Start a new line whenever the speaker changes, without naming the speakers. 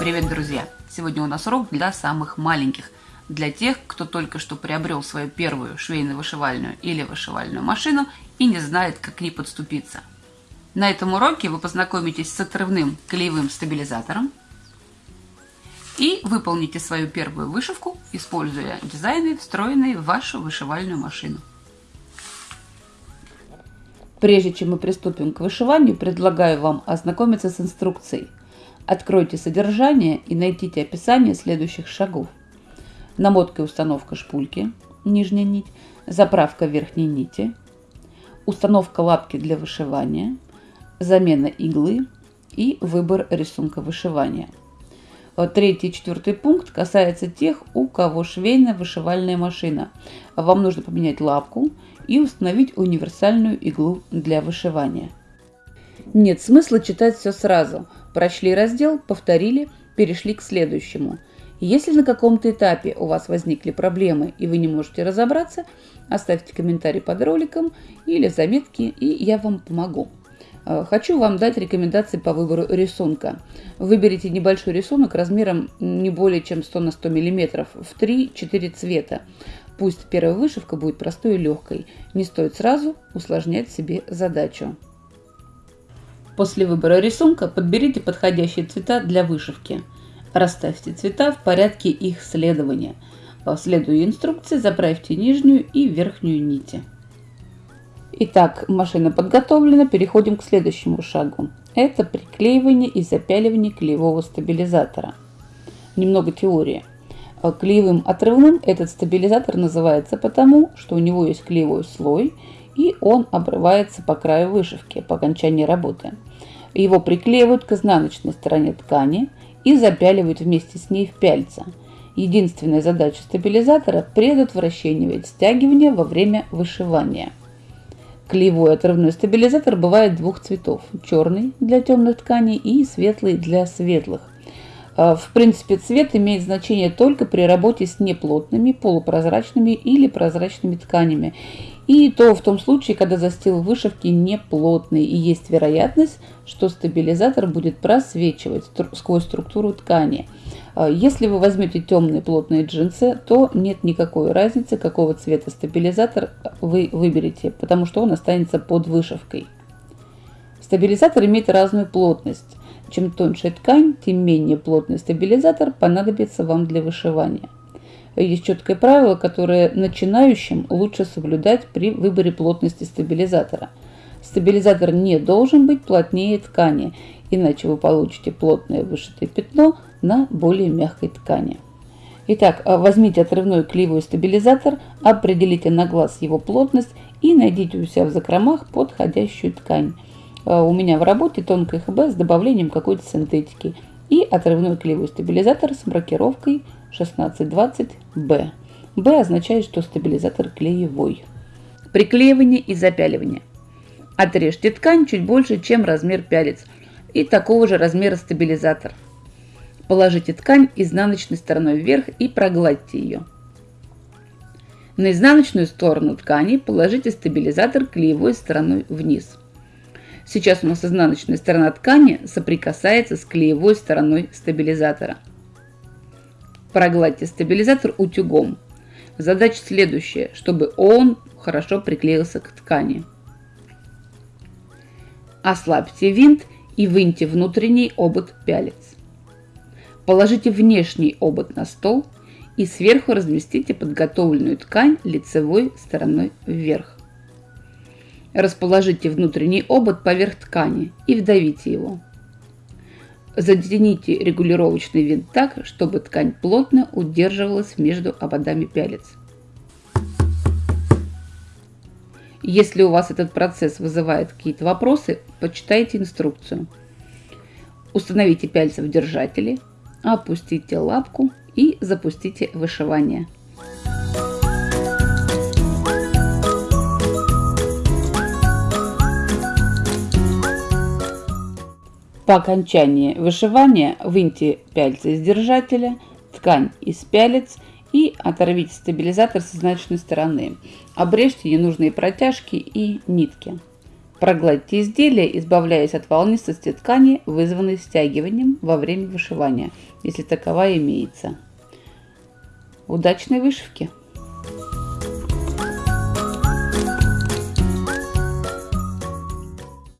Привет, друзья! Сегодня у нас урок для самых маленьких. Для тех, кто только что приобрел свою первую швейно-вышивальную или вышивальную машину и не знает, как к ней подступиться. На этом уроке вы познакомитесь с отрывным клеевым стабилизатором и выполните свою первую вышивку, используя дизайны, встроенные в вашу вышивальную машину. Прежде чем мы приступим к вышиванию, предлагаю вам ознакомиться с инструкцией – Откройте содержание и найдите описание следующих шагов. Намотка и установка шпульки, нижняя нить, заправка верхней нити, установка лапки для вышивания, замена иглы и выбор рисунка вышивания. Третий и четвертый пункт касается тех, у кого швейная вышивальная машина. Вам нужно поменять лапку и установить универсальную иглу для вышивания. Нет смысла читать все сразу – Прочли раздел, повторили, перешли к следующему. Если на каком-то этапе у вас возникли проблемы и вы не можете разобраться, оставьте комментарий под роликом или заметки, и я вам помогу. Э, хочу вам дать рекомендации по выбору рисунка. Выберите небольшой рисунок размером не более чем 100 на 100 мм в 3-4 цвета. Пусть первая вышивка будет простой и легкой. Не стоит сразу усложнять себе задачу. После выбора рисунка подберите подходящие цвета для вышивки. Расставьте цвета в порядке их следования. Следуя инструкции, заправьте нижнюю и верхнюю нити. Итак, машина подготовлена, переходим к следующему шагу. Это приклеивание и запяливание клеевого стабилизатора. Немного теории. Клеевым отрывным этот стабилизатор называется потому, что у него есть клеевой слой и он обрывается по краю вышивки по окончании работы. Его приклеивают к изнаночной стороне ткани и запяливают вместе с ней в пяльца. Единственная задача стабилизатора – предотвращение стягивания во время вышивания. Клеевой отрывной стабилизатор бывает двух цветов – черный для темных тканей и светлый для светлых. А, в принципе, цвет имеет значение только при работе с неплотными, полупрозрачными или прозрачными тканями и то в том случае, когда застил вышивки не плотный и есть вероятность, что стабилизатор будет просвечивать сквозь структуру ткани. А, если вы возьмете темные плотные джинсы, то нет никакой разницы, какого цвета стабилизатор вы выберете, потому что он останется под вышивкой. Стабилизатор имеет разную плотность. Чем тоньше ткань, тем менее плотный стабилизатор понадобится вам для вышивания. Есть четкое правило, которое начинающим лучше соблюдать при выборе плотности стабилизатора. Стабилизатор не должен быть плотнее ткани, иначе вы получите плотное вышитое пятно на более мягкой ткани. Итак, а, возьмите отрывной клеевой стабилизатор, определите на глаз его плотность и найдите у себя в закромах подходящую ткань. А, у меня в работе тонкая ХБ с добавлением какой-то синтетики и отрывной клеевой стабилизатор с маркировкой 1620B. B означает, что стабилизатор клеевой. Приклеивание и запяливание. Отрежьте ткань чуть больше, чем размер пялец, и такого же размера стабилизатор. Положите ткань изнаночной стороной вверх и прогладьте ее. На изнаночную сторону ткани положите стабилизатор клеевой стороной вниз. Сейчас у нас изнаночная сторона ткани соприкасается с клеевой стороной стабилизатора – Прогладьте стабилизатор утюгом. Задача следующая, чтобы он хорошо приклеился к ткани. Ослабьте винт и выньте внутренний обод пялец. Положите внешний обод на стол и сверху разместите подготовленную ткань лицевой стороной вверх. Расположите внутренний обод поверх ткани и вдавите его. Затяните регулировочный винт так, чтобы ткань плотно удерживалась между ободами пялец. Если у вас этот процесс вызывает какие-то вопросы, почитайте инструкцию. Установите пяльцы в держателе, опустите лапку и запустите вышивание. По окончании вышивания выньте пяльцы из держателя, ткань из пялец и оторвите стабилизатор с изнаночной стороны. Обрежьте ненужные протяжки и нитки. Прогладьте изделие, избавляясь от волнистости ткани, вызванной стягиванием во время вышивания, если таковая имеется. Удачной вышивки!